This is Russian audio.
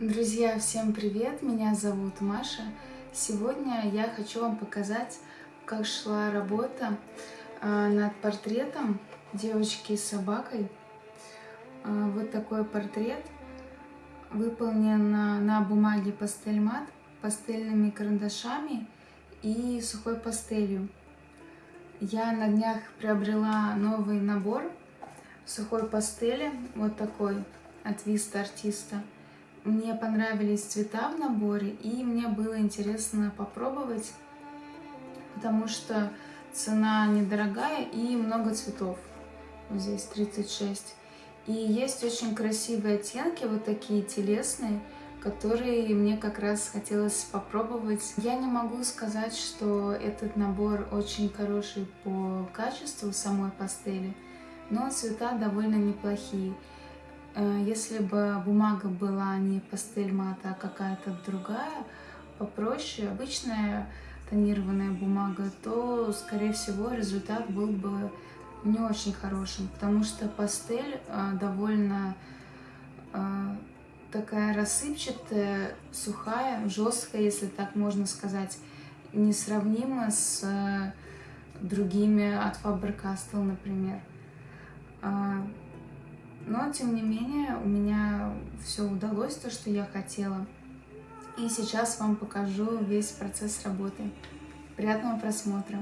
Друзья, всем привет! Меня зовут Маша. Сегодня я хочу вам показать, как шла работа а, над портретом девочки с собакой. А, вот такой портрет выполнен на бумаге пастель мат пастельными карандашами и сухой пастелью. Я на днях приобрела новый набор сухой пастели, вот такой от Виста Артиста. Мне понравились цвета в наборе, и мне было интересно попробовать, потому что цена недорогая и много цветов. Вот здесь 36. И есть очень красивые оттенки, вот такие телесные, которые мне как раз хотелось попробовать. Я не могу сказать, что этот набор очень хороший по качеству самой пастели, но цвета довольно неплохие. Э, если бы бумага была не пастель мата, а какая-то другая, попроще, обычная тонированная бумага, то, скорее всего, результат был бы не очень хорошим, потому что пастель э, довольно э, такая рассыпчатая, сухая, жесткая, если так можно сказать, несравнима с другими от Faber-Castell, например. Но, тем не менее, у меня все удалось, то, что я хотела. И сейчас вам покажу весь процесс работы. Приятного просмотра!